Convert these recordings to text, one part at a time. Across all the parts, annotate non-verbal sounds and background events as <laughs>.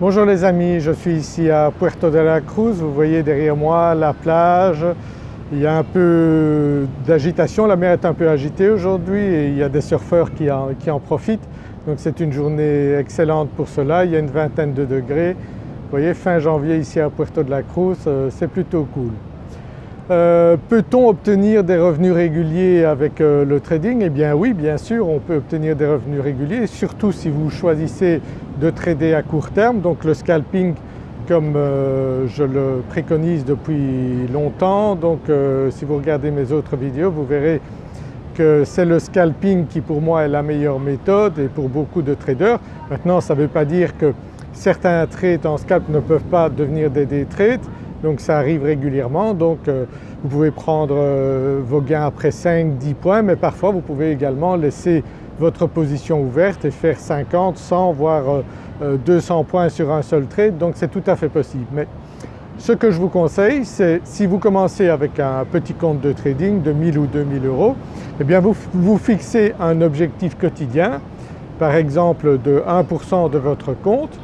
Bonjour les amis, je suis ici à Puerto de la Cruz, vous voyez derrière moi la plage, il y a un peu d'agitation, la mer est un peu agitée aujourd'hui et il y a des surfeurs qui en, profitent donc c'est une journée excellente pour cela, il y a une vingtaine de degrés. Vous voyez fin janvier ici à Puerto de la Cruz, euh, c'est plutôt cool. Euh, peut-on obtenir des revenus réguliers avec euh, le trading? Eh bien oui, bien sûr, on peut obtenir des revenus réguliers, surtout si vous choisissez de trader à court terme, donc le scalping comme euh, je le préconise depuis longtemps. Donc si vous regardez mes autres vidéos, vous verrez que c'est le scalping qui pour moi est la meilleure méthode et pour beaucoup de traders. Maintenant ça ne veut pas dire que certains trades en scalp ne peuvent pas devenir des day trades, donc ça arrive régulièrement donc euh, vous pouvez prendre euh, vos gains après 5-10 points mais parfois vous pouvez également laisser votre position ouverte et faire 50, 100 voire 200 euh, points sur un seul trade donc c'est tout à fait possible. Mais ce que je vous conseille c'est si vous commencez avec un petit compte de trading de 1000 ou 2000 euros, eh bien vous vous fixez un objectif quotidien par exemple de 1% de votre compte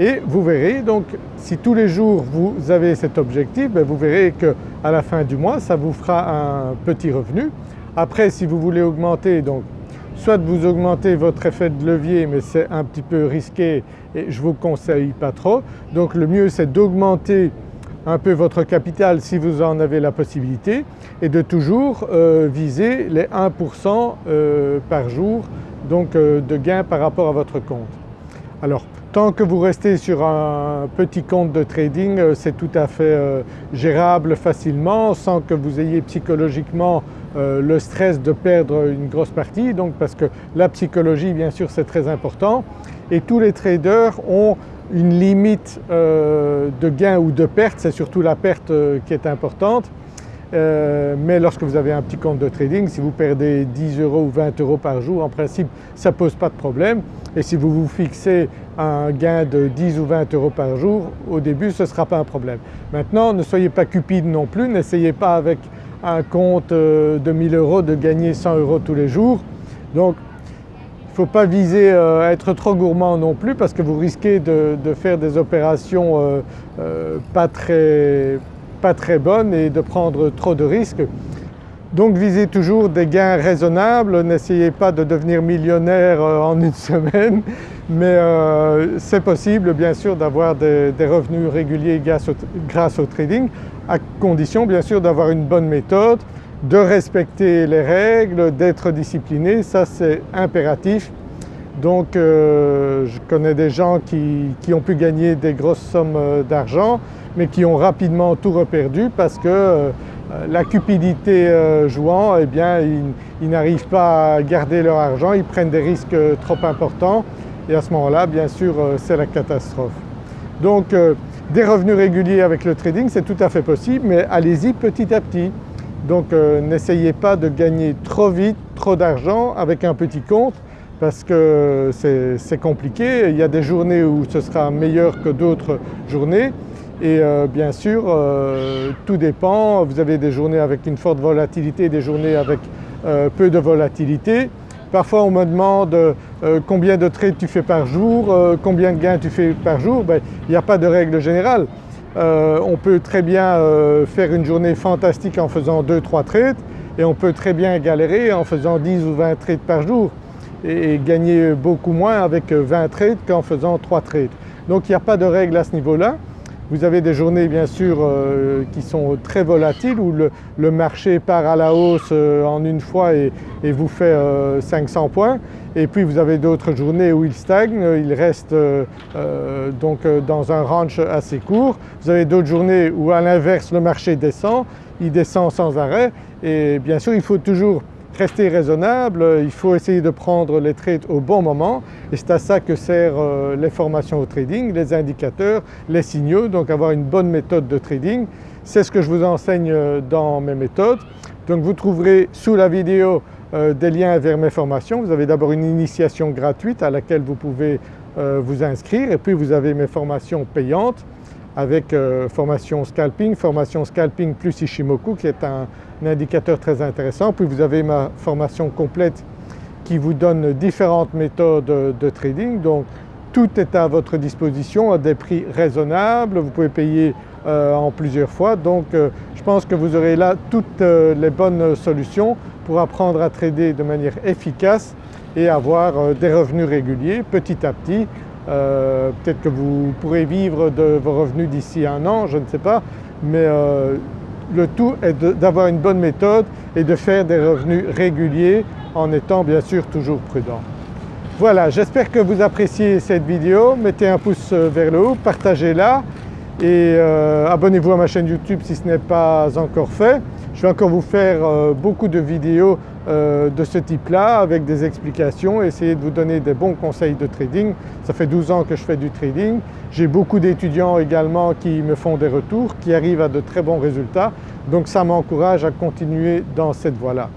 et vous verrez donc si tous les jours vous avez cet objectif, ben, vous verrez qu'à la fin du mois ça vous fera un petit revenu. Après si vous voulez augmenter donc soit vous augmentez votre effet de levier mais c'est un petit peu risqué et je ne vous conseille pas trop. Donc le mieux c'est d'augmenter un peu votre capital si vous en avez la possibilité et de toujours euh, viser les 1% euh, par jour donc euh, de gain par rapport à votre compte. Alors Tant que vous restez sur un petit compte de trading, euh, c'est tout à fait euh, gérable facilement sans que vous ayez psychologiquement euh, le stress de perdre une grosse partie. Donc parce que la psychologie bien sûr c'est très important. Et tous les traders ont une limite de gain ou de perte, c'est surtout la perte qui est importante. Mais lorsque vous avez un petit compte de trading, si vous perdez 10 euros ou 20 euros par jour, en principe ça ne pose pas de problème. Et si vous vous fixez un gain de 10 ou 20 euros par jour, au début ce ne sera pas un problème. Maintenant ne soyez pas cupide non plus, n'essayez pas avec un compte euh, de 1000 euros de gagner 100 euros tous les jours. Donc il ne faut pas viser euh, à être trop gourmand non plus parce que vous risquez de, faire des opérations euh, pas, très, pas très bonnes et de prendre trop de risques. Donc visez toujours des gains raisonnables, n'essayez pas de devenir millionnaire en une <laughs> semaine, mais euh, c'est possible bien sûr d'avoir des, revenus réguliers grâce au, trading à condition bien sûr d'avoir une bonne méthode, de respecter les règles, d'être discipliné, ça c'est impératif. Donc euh, je connais des gens qui, ont pu gagner des grosses sommes euh, d'argent mais qui ont rapidement tout reperdu parce que la cupidité jouant, eh bien ils n'arrivent pas à garder leur argent, ils prennent des risques trop importants et à ce moment-là bien sûr euh, c'est la catastrophe. Donc euh, des revenus réguliers avec le trading c'est tout à fait possible mais allez-y petit à petit. Donc euh, n'essayez pas de gagner trop vite, trop d'argent avec un petit compte parce que c'est compliqué. Il y a des journées où ce sera meilleur que d'autres journées et bien sûr tout dépend. Vous avez des journées avec une forte volatilité, des journées avec peu de volatilité. Parfois on me demande euh, combien de trades tu fais par jour, euh, combien de gains tu fais par jour, ben, il n'y a pas de règle générale. Euh, on peut très bien faire une journée fantastique en faisant 2-3 trades et on peut très bien galérer en faisant 10 ou 20 trades par jour et, gagner beaucoup moins avec 20 trades qu'en faisant 3 trades. Donc il n'y a pas de règle à ce niveau-là. Vous avez des journées bien sûr euh, qui sont très volatiles où le, marché part à la hausse euh, en une fois et, vous fait 500 euh, points et puis vous avez d'autres journées où il stagne, il reste donc dans un range assez court. Vous avez d'autres journées où à l'inverse le marché descend, il descend sans arrêt et bien sûr il faut toujours rester raisonnable, il faut essayer de prendre les trades au bon moment et c'est à ça que servent euh, les formations au trading, les indicateurs, les signaux, donc avoir une bonne méthode de trading. C'est ce que je vous enseigne euh, dans mes méthodes. Donc vous trouverez sous la vidéo euh, des liens vers mes formations. Vous avez d'abord une initiation gratuite à laquelle vous pouvez vous inscrire et puis vous avez mes formations payantes avec euh, formation scalping, formation scalping plus Ishimoku qui est un, indicateur très intéressant. Puis vous avez ma formation complète qui vous donne différentes méthodes de trading donc tout est à votre disposition à des prix raisonnables, vous pouvez payer euh, en plusieurs fois donc euh, je pense que vous aurez là toutes euh, les bonnes solutions pour apprendre à trader de manière efficace et avoir des revenus réguliers petit à petit. Peut-être que vous pourrez vivre de vos revenus d'ici un an, je ne sais pas, mais le tout est d'avoir une bonne méthode et de faire des revenus réguliers en étant bien sûr toujours prudent. Voilà, j'espère que vous appréciez cette vidéo, mettez un pouce vers le haut, partagez-la et euh, abonnez-vous à ma chaîne YouTube si ce n'est pas encore fait. Je vais encore vous faire euh, beaucoup de vidéos euh, de ce type-là avec des explications, essayer de vous donner des bons conseils de trading. Ça fait 12 ans que je fais du trading. J'ai beaucoup d'étudiants également qui me font des retours, qui arrivent à de très bons résultats. Donc ça m'encourage à continuer dans cette voie-là.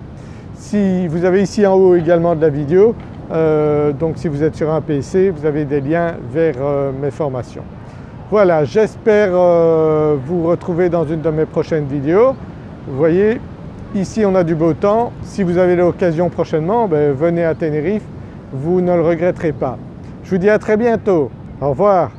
Si vous avez ici en haut également de la vidéo, donc si vous êtes sur un PC, vous avez des liens vers mes formations. Voilà, j'espère euh, vous retrouver dans une de mes prochaines vidéos. Vous voyez, ici on a du beau temps. Si vous avez l'occasion prochainement, ben, venez à Tenerife, vous ne le regretterez pas. Je vous dis à très bientôt. Au revoir.